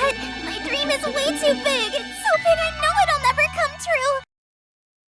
But my dream is way too big.